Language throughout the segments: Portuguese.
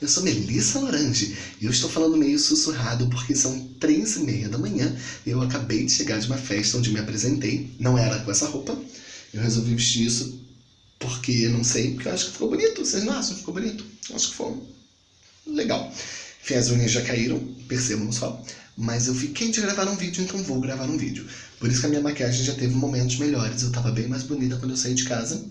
Eu sou Melissa Lorange e eu estou falando meio sussurrado porque são três e meia da manhã e eu acabei de chegar de uma festa onde me apresentei. Não era com essa roupa, eu resolvi vestir isso porque, não sei, porque eu acho que ficou bonito. Vocês não acham que ficou bonito? Eu acho que ficou legal. Enfim, as unhas já caíram, percebam só. Mas eu fiquei de gravar um vídeo, então vou gravar um vídeo. Por isso que a minha maquiagem já teve momentos melhores. Eu tava bem mais bonita quando eu saí de casa.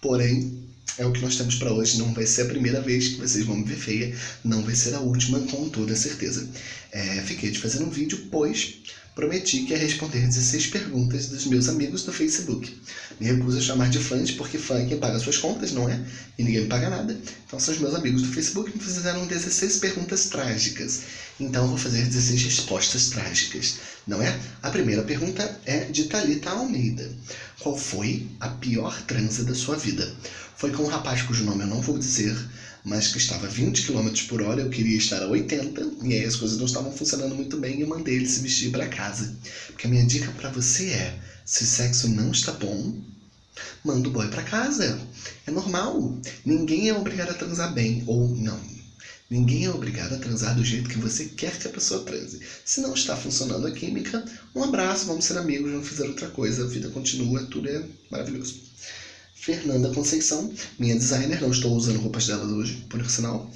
Porém, é o que nós temos para hoje. Não vai ser a primeira vez que vocês vão me ver feia. Não vai ser a última, com toda certeza. É, fiquei de fazer um vídeo, pois prometi que ia responder 16 perguntas dos meus amigos do Facebook. Me recuso a chamar de fãs, porque fã é quem paga suas contas, não é? E ninguém me paga nada. Então são os meus amigos do Facebook que me fizeram 16 perguntas trágicas. Então vou fazer 16 respostas trágicas, não é? A primeira pergunta é de Thalita Almeida. Qual foi a pior transa da sua vida? Foi com um rapaz cujo nome eu não vou dizer, mas que estava a 20 km por hora, eu queria estar a 80, e aí as coisas não estavam funcionando muito bem e eu mandei ele se vestir para casa. Porque a minha dica para você é, se o sexo não está bom, manda o boy para casa. É normal. Ninguém é obrigado a transar bem, ou não. Ninguém é obrigado a transar do jeito que você quer que a pessoa transe. Se não está funcionando a química, um abraço, vamos ser amigos, vamos fazer outra coisa, a vida continua, tudo é maravilhoso. Fernanda Conceição, minha designer, não estou usando roupas dela hoje, por sinal,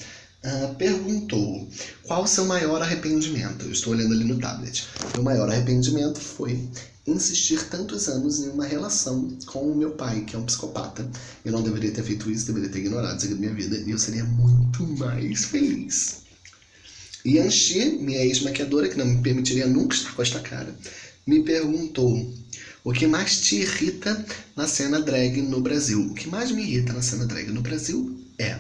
uh, perguntou qual o seu maior arrependimento? Eu estou olhando ali no tablet. Meu maior arrependimento foi insistir tantos anos em uma relação com o meu pai, que é um psicopata. Eu não deveria ter feito isso, deveria ter ignorado isso da minha vida, e eu seria muito mais feliz. Yanxi, minha ex-maquiadora, que não me permitiria nunca estar com esta cara, me perguntou o que mais te irrita na cena drag no Brasil? O que mais me irrita na cena drag no Brasil é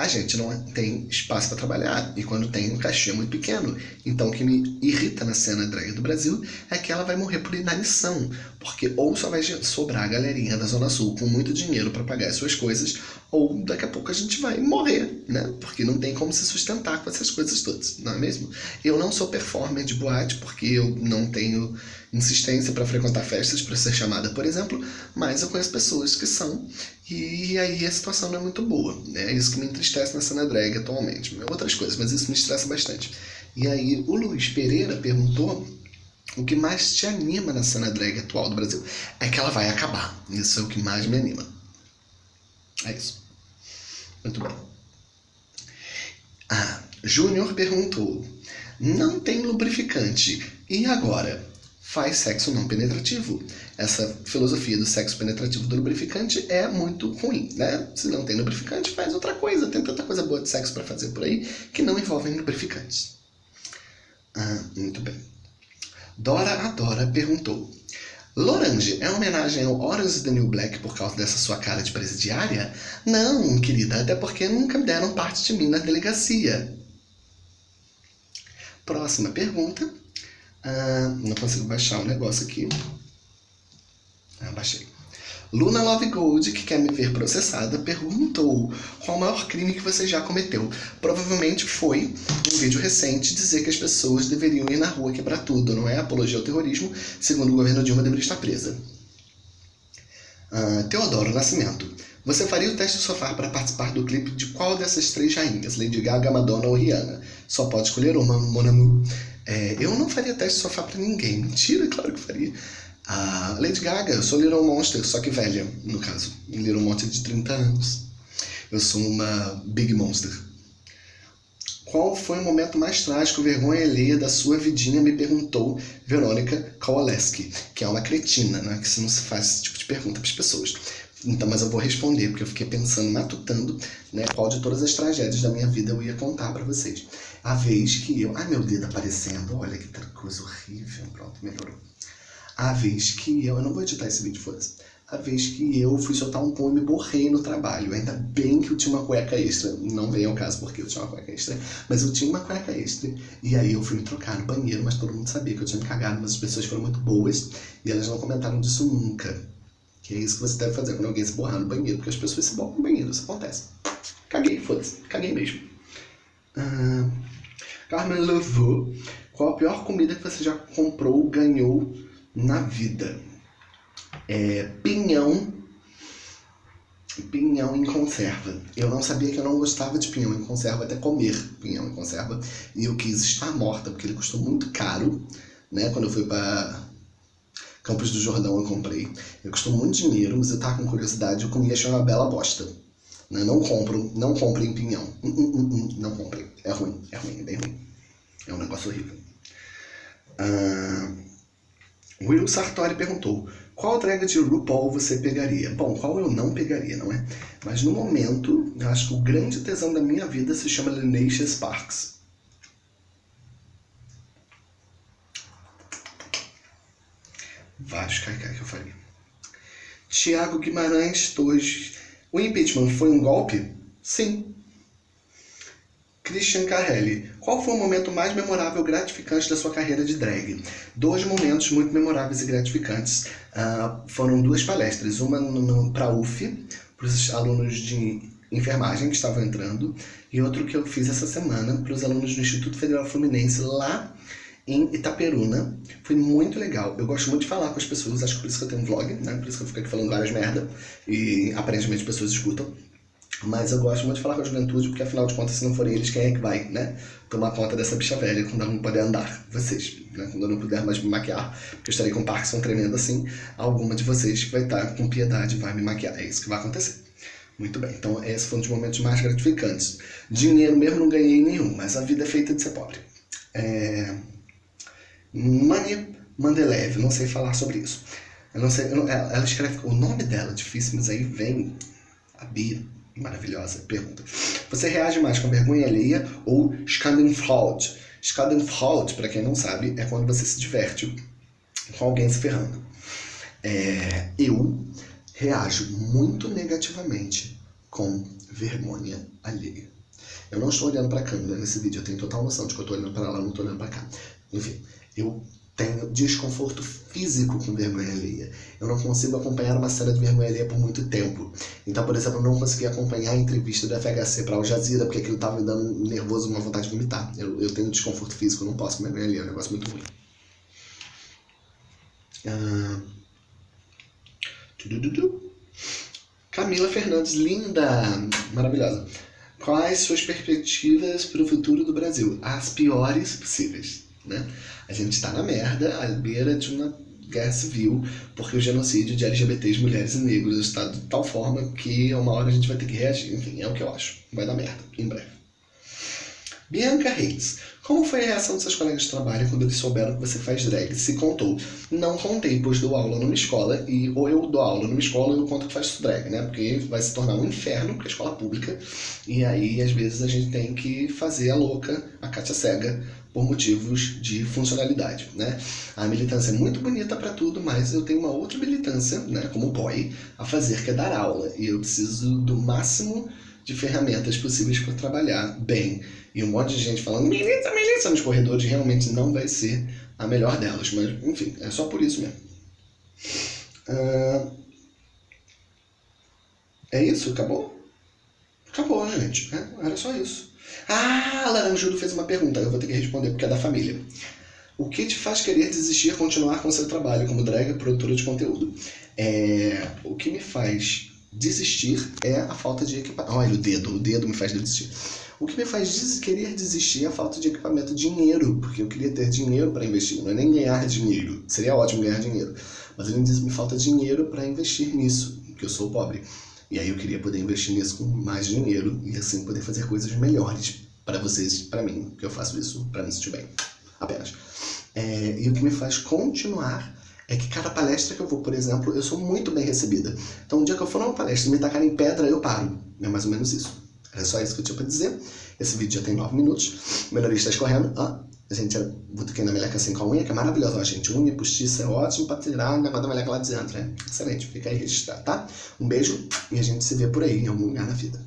a gente não tem espaço para trabalhar e quando tem um cachê muito pequeno. Então o que me irrita na cena drag do Brasil é que ela vai morrer por inanição, porque ou só vai sobrar a galerinha da Zona Sul com muito dinheiro para pagar as suas coisas, ou daqui a pouco a gente vai morrer, né? Porque não tem como se sustentar com essas coisas todas, não é mesmo? Eu não sou performer de boate porque eu não tenho insistência para frequentar festas, para ser chamada, por exemplo, mas eu conheço pessoas que são, e aí a situação não é muito boa. Né? É isso que me entristece na cena drag atualmente. Outras coisas, mas isso me estressa bastante. E aí o Luiz Pereira perguntou o que mais te anima na cena drag atual do Brasil. É que ela vai acabar. Isso é o que mais me anima. É isso. Muito bem. Ah, Júnior perguntou: Não tem lubrificante. E agora? Faz sexo não penetrativo. Essa filosofia do sexo penetrativo do lubrificante é muito ruim, né? Se não tem lubrificante, faz outra coisa. Tem tanta coisa boa de sexo para fazer por aí que não envolvem lubrificantes. Ah, muito bem. Dora Adora perguntou. Lorange é homenagem ao Orange the New Black por causa dessa sua cara de presidiária? Não, querida, até porque nunca deram parte de mim na delegacia. Próxima pergunta ah, não consigo baixar o negócio aqui. Ah, baixei. Luna Love Gold, que quer me ver processada, perguntou qual o maior crime que você já cometeu. Provavelmente foi um vídeo recente dizer que as pessoas deveriam ir na rua quebrar tudo, não é? Apologia ao terrorismo, segundo o governo Dilma deveria estar presa. Uh, Teodoro Nascimento. Você faria o teste do sofá para participar do clipe de qual dessas três rainhas? Lady Gaga, Madonna ou Rihanna? Só pode escolher uma, Mon Amour. É, eu não faria teste de sofá para ninguém. Mentira, claro que faria. A Lady Gaga, eu sou Little Monster, só que velha, no caso. Little Monster de 30 anos. Eu sou uma Big Monster. Qual foi o momento mais trágico, vergonha alheia da sua vidinha? Me perguntou Verônica Kowaleski, que é uma cretina, né? Que se não se faz esse tipo de pergunta para as pessoas. Então, mas eu vou responder, porque eu fiquei pensando, matutando, né, qual de todas as tragédias da minha vida eu ia contar para vocês. A vez que eu... Ai, meu dedo aparecendo, olha que coisa horrível. Pronto, melhorou. A vez que eu... Eu não vou editar esse vídeo, foda-se. A vez que eu fui soltar um pão e me borrei no trabalho. Ainda bem que eu tinha uma cueca extra. Não vem ao caso porque eu tinha uma cueca extra. Mas eu tinha uma cueca extra. E aí eu fui me trocar no banheiro, mas todo mundo sabia que eu tinha me cagado. Mas as pessoas foram muito boas. E elas não comentaram disso nunca. Que é isso que você deve fazer quando alguém se borrar no banheiro. Porque as pessoas se borram no banheiro, isso acontece. Caguei, foda-se. Caguei mesmo. Uh, Carmen Levaux, qual a pior comida que você já comprou, ganhou na vida? É, pinhão pinhão em conserva. Eu não sabia que eu não gostava de pinhão em conserva, até comer pinhão em conserva. E eu quis estar morta, porque ele custou muito caro, né? Quando eu fui para Campos do Jordão eu comprei. Ele custou muito dinheiro, mas eu tava com curiosidade, eu comi e achei uma bela bosta. Né? Não compro, não comprem pinhão. Uh, uh, uh, não comprem. É ruim, é ruim, é bem ruim. É um negócio horrível. Uh, Will Sartori perguntou, qual drag de RuPaul você pegaria? Bom, qual eu não pegaria, não é? Mas no momento, eu acho que o grande tesão da minha vida se chama Linecia Sparks. Vários caicai que eu faria. Tiago Guimarães Torres. O impeachment foi um golpe? Sim. Christian Carelli. Qual foi o momento mais memorável e gratificante da sua carreira de drag? Dois momentos muito memoráveis e gratificantes. Uh, foram duas palestras. Uma para a UF, para os alunos de enfermagem que estavam entrando, e outro que eu fiz essa semana para os alunos do Instituto Federal Fluminense lá em Itaperuna. Foi muito legal. Eu gosto muito de falar com as pessoas, acho que por isso que eu tenho um vlog, né? Por isso que eu fico aqui falando várias merda. E aparentemente as pessoas escutam. Mas eu gosto muito de falar com a juventude, porque afinal de contas, se não forem eles, quem é que vai, né? Tomar conta dessa bicha velha quando ela não puder andar. Vocês, né? Quando eu não puder mais me maquiar, porque eu estarei com Parkinson tremendo assim, alguma de vocês vai estar com piedade vai me maquiar. É isso que vai acontecer. Muito bem, então esse foi um dos momentos mais gratificantes. Dinheiro mesmo não ganhei nenhum, mas a vida é feita de ser pobre. É... Mani Mandelev, não sei falar sobre isso. Eu não sei, eu não, ela, ela escreve, o nome dela difícil, mas aí vem a Bia maravilhosa pergunta. Você reage mais com vergonha alheia ou Schadenfreude? Schadenfreude, para quem não sabe, é quando você se diverte com alguém se ferrando. É, eu reajo muito negativamente com vergonha alheia. Eu não estou olhando para a câmera nesse vídeo, eu tenho total noção de que eu estou olhando para lá, não estou olhando para cá. Enfim, eu tenho desconforto físico com vergonha alheia. Eu não consigo acompanhar uma cena de vergonha alheia por muito tempo. Então, por exemplo, eu não consegui acompanhar a entrevista do FHC para Al Jazeera, porque aquilo estava me dando nervoso, uma vontade de vomitar. Eu, eu tenho desconforto físico, eu não posso com vergonha alheia, é um negócio muito ruim. Ah... Camila Fernandes, linda, maravilhosa. Quais suas perspectivas para o futuro do Brasil? As piores possíveis né? A gente está na merda, à beira de uma guerra civil, porque o genocídio de LGBTs, mulheres e negros está de tal forma que uma hora a gente vai ter que reagir. Enfim, é o que eu acho. Vai dar merda, em breve. Bianca Reis. Como foi a reação dos seus colegas de trabalho quando eles souberam que você faz drag? Se contou. Não contei, pois dou aula numa escola, e ou eu dou aula numa escola ou eu conto que faço drag, né? Porque vai se tornar um inferno, porque é escola pública, e aí às vezes a gente tem que fazer a louca, a Kátia cega, por motivos de funcionalidade, né? A militância é muito bonita para tudo, mas eu tenho uma outra militância, né, como boy, a fazer, que é dar aula, e eu preciso do máximo de ferramentas possíveis para trabalhar bem. E um monte de gente falando milícia, milícia nos corredores realmente não vai ser a melhor delas. Mas, enfim, é só por isso mesmo. Uh... É isso? Acabou? Acabou, gente. É, era só isso. Ah, a Laranjudo fez uma pergunta. Eu vou ter que responder porque é da família. O que te faz querer desistir continuar com seu trabalho como drag produtora de conteúdo? É, o que me faz desistir é a falta de equipamento. Olha o dedo, o dedo me faz desistir. O que me faz des querer desistir é a falta de equipamento, dinheiro, porque eu queria ter dinheiro para investir, não é nem ganhar dinheiro. Seria ótimo ganhar dinheiro, mas disso me falta dinheiro para investir nisso, porque eu sou pobre. E aí eu queria poder investir nisso com mais dinheiro e assim poder fazer coisas melhores para vocês, para mim, que eu faço isso para me sentir bem, apenas. É, e o que me faz continuar é que cada palestra que eu vou, por exemplo, eu sou muito bem recebida. Então, um dia que eu for numa palestra e me tacarem pedra, eu paro. É mais ou menos isso. Era só isso que eu tinha pra dizer. Esse vídeo já tem 9 minutos. Meu nariz tá escorrendo. Ah, a gente botuquei na meleca assim com a unha, que é maravilhosa, ó, gente. Unha postiça é ótimo pra tirar o negócio da meleca lá de dentro, né? Excelente. Fica aí registrado, tá? Um beijo e a gente se vê por aí, em algum lugar na vida.